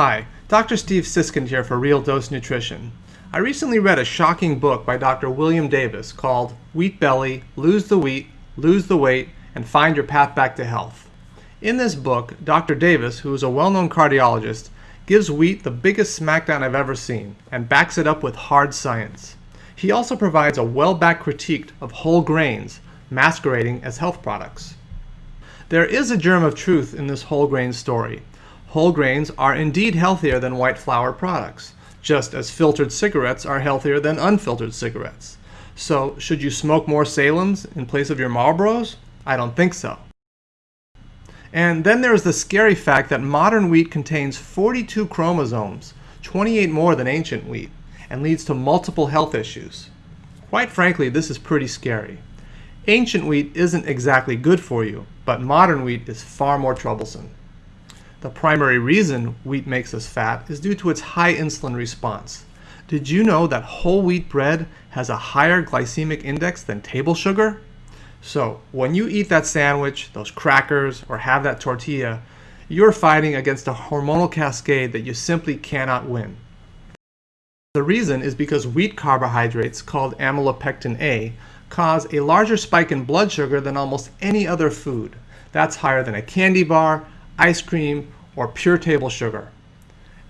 Hi, Dr. Steve Siskind here for Real Dose Nutrition. I recently read a shocking book by Dr. William Davis called Wheat Belly Lose the Wheat, Lose the Weight, and Find Your Path Back to Health. In this book, Dr. Davis, who is a well known cardiologist, gives wheat the biggest smackdown I've ever seen and backs it up with hard science. He also provides a well backed critique of whole grains, masquerading as health products. There is a germ of truth in this whole grain story Whole grains are indeed healthier than white flour products, just as filtered cigarettes are healthier than unfiltered cigarettes. So, should you smoke more Salems in place of your Marlboros? I don't think so. And then there is the scary fact that modern wheat contains 42 chromosomes, 28 more than ancient wheat, and leads to multiple health issues. Quite frankly, this is pretty scary. Ancient wheat isn't exactly good for you, but modern wheat is far more troublesome. The primary reason wheat makes us fat is due to its high insulin response. Did you know that whole wheat bread has a higher glycemic index than table sugar? So, when you eat that sandwich, those crackers, or have that tortilla, you're fighting against a hormonal cascade that you simply cannot win. The reason is because wheat carbohydrates, called amylopectin A, cause a larger spike in blood sugar than almost any other food. That's higher than a candy bar, ice cream, or pure table sugar.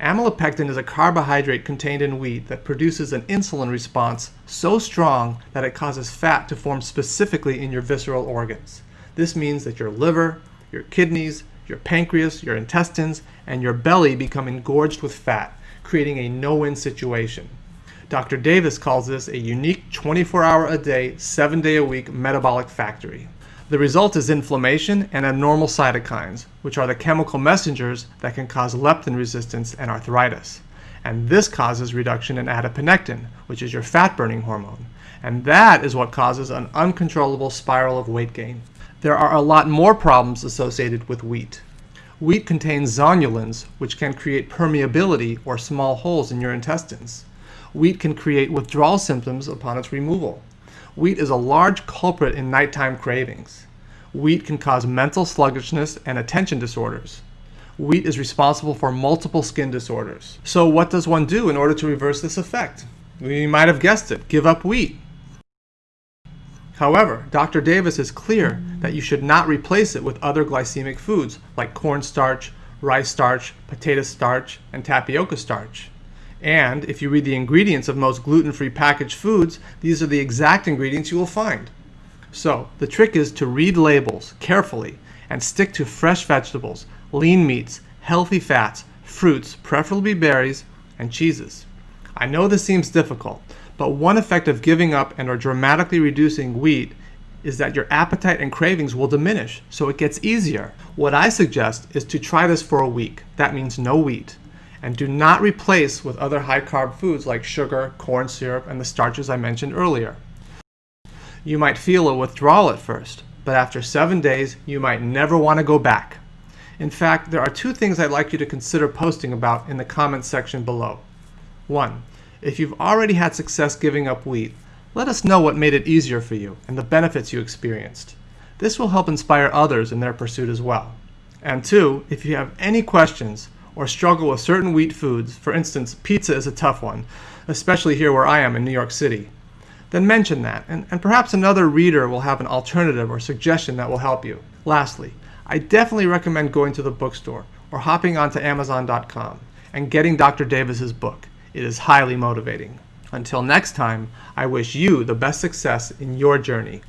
Amylopectin is a carbohydrate contained in wheat that produces an insulin response so strong that it causes fat to form specifically in your visceral organs. This means that your liver, your kidneys, your pancreas, your intestines, and your belly become engorged with fat, creating a no-win situation. Dr. Davis calls this a unique 24 hour a day, 7 day a week metabolic factory. The result is inflammation and abnormal cytokines, which are the chemical messengers that can cause leptin resistance and arthritis. And this causes reduction in adiponectin, which is your fat burning hormone. And that is what causes an uncontrollable spiral of weight gain. There are a lot more problems associated with wheat. Wheat contains zonulins, which can create permeability or small holes in your intestines. Wheat can create withdrawal symptoms upon its removal. Wheat is a large culprit in nighttime cravings. Wheat can cause mental sluggishness and attention disorders. Wheat is responsible for multiple skin disorders. So what does one do in order to reverse this effect? You might have guessed it, give up wheat. However, Dr. Davis is clear that you should not replace it with other glycemic foods like cornstarch, rice starch, potato starch, and tapioca starch. And if you read the ingredients of most gluten-free packaged foods, these are the exact ingredients you will find. So the trick is to read labels carefully and stick to fresh vegetables, lean meats, healthy fats, fruits, preferably berries, and cheeses. I know this seems difficult, but one effect of giving up and or dramatically reducing wheat is that your appetite and cravings will diminish, so it gets easier. What I suggest is to try this for a week. That means no wheat and do not replace with other high carb foods like sugar, corn syrup, and the starches I mentioned earlier. You might feel a withdrawal at first, but after seven days, you might never want to go back. In fact, there are two things I'd like you to consider posting about in the comments section below. One, if you've already had success giving up wheat, let us know what made it easier for you and the benefits you experienced. This will help inspire others in their pursuit as well. And two, if you have any questions, or struggle with certain wheat foods, for instance, pizza is a tough one, especially here where I am in New York City, then mention that, and, and perhaps another reader will have an alternative or suggestion that will help you. Lastly, I definitely recommend going to the bookstore or hopping onto Amazon.com and getting Dr. Davis's book. It is highly motivating. Until next time, I wish you the best success in your journey.